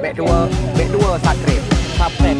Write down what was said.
เบดัวอเบดัวอสักเกรดทับเป็ด